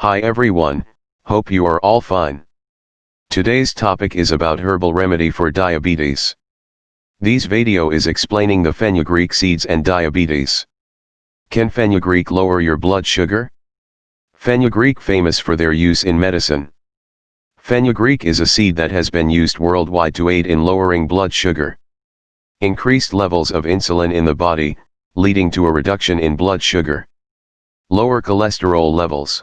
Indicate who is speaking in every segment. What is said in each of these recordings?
Speaker 1: Hi everyone, hope you are all fine. Today's topic is about herbal remedy for diabetes. This video is explaining the fenugreek seeds and diabetes. Can fenugreek lower your blood sugar? Fenugreek famous for their use in medicine. Fenugreek is a seed that has been used worldwide to aid in lowering blood sugar. Increased levels of insulin in the body, leading to a reduction in blood sugar. Lower cholesterol levels.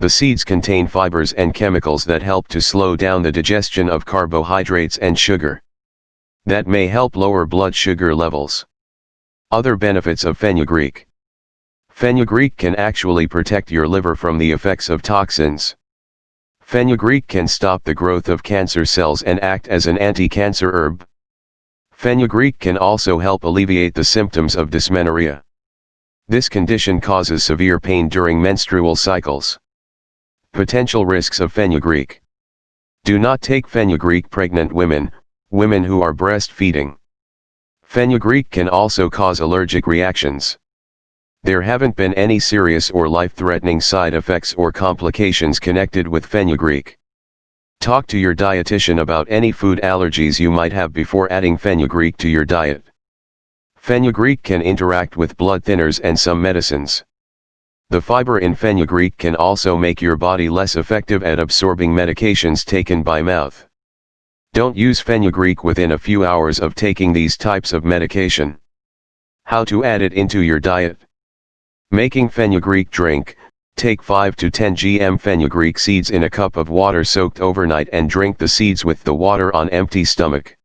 Speaker 1: The seeds contain fibers and chemicals that help to slow down the digestion of carbohydrates and sugar. That may help lower blood sugar levels. Other benefits of fenugreek. Fenugreek can actually protect your liver from the effects of toxins. Fenugreek can stop the growth of cancer cells and act as an anti-cancer herb. Fenugreek can also help alleviate the symptoms of dysmenorrhea. This condition causes severe pain during menstrual cycles. Potential risks of fenugreek. Do not take fenugreek pregnant women, women who are breastfeeding. Fenugreek can also cause allergic reactions. There haven't been any serious or life-threatening side effects or complications connected with fenugreek. Talk to your dietitian about any food allergies you might have before adding fenugreek to your diet. Fenugreek can interact with blood thinners and some medicines. The fiber in fenugreek can also make your body less effective at absorbing medications taken by mouth. Don't use fenugreek within a few hours of taking these types of medication. How to add it into your diet. Making fenugreek drink, take 5 to 10 gm fenugreek seeds in a cup of water soaked overnight and drink the seeds with the water on empty stomach.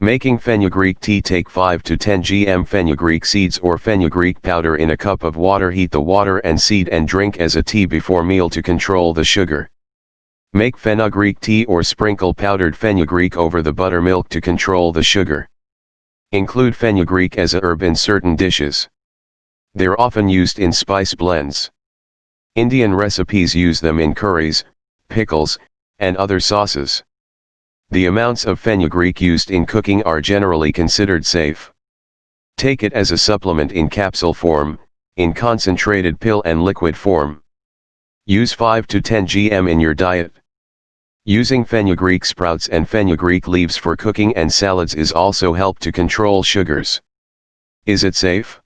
Speaker 1: Making fenugreek tea take 5 to 10 gm fenugreek seeds or fenugreek powder in a cup of water heat the water and seed and drink as a tea before meal to control the sugar. Make fenugreek tea or sprinkle powdered fenugreek over the buttermilk to control the sugar. Include fenugreek as a herb in certain dishes. They're often used in spice blends. Indian recipes use them in curries, pickles, and other sauces. The amounts of fenugreek used in cooking are generally considered safe. Take it as a supplement in capsule form, in concentrated pill and liquid form. Use 5 to 10 gm in your diet. Using fenugreek sprouts and fenugreek leaves for cooking and salads is also help to control sugars. Is it safe?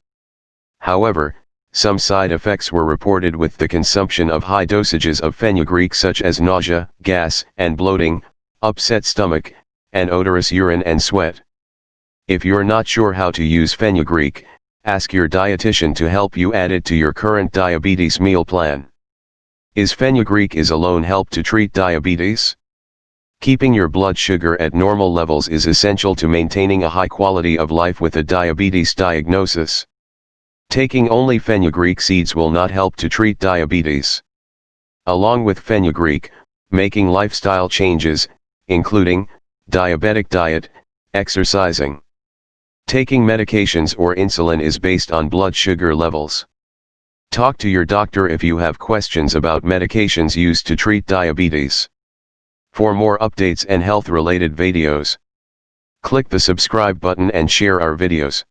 Speaker 1: However, some side effects were reported with the consumption of high dosages of fenugreek such as nausea, gas, and bloating, upset stomach, and odorous urine and sweat. If you're not sure how to use fenugreek, ask your dietitian to help you add it to your current diabetes meal plan. Is fenugreek is alone help to treat diabetes? Keeping your blood sugar at normal levels is essential to maintaining a high quality of life with a diabetes diagnosis. Taking only fenugreek seeds will not help to treat diabetes. Along with fenugreek, making lifestyle changes, including, diabetic diet, exercising. Taking medications or insulin is based on blood sugar levels. Talk to your doctor if you have questions about medications used to treat diabetes. For more updates and health related videos, click the subscribe button and share our videos.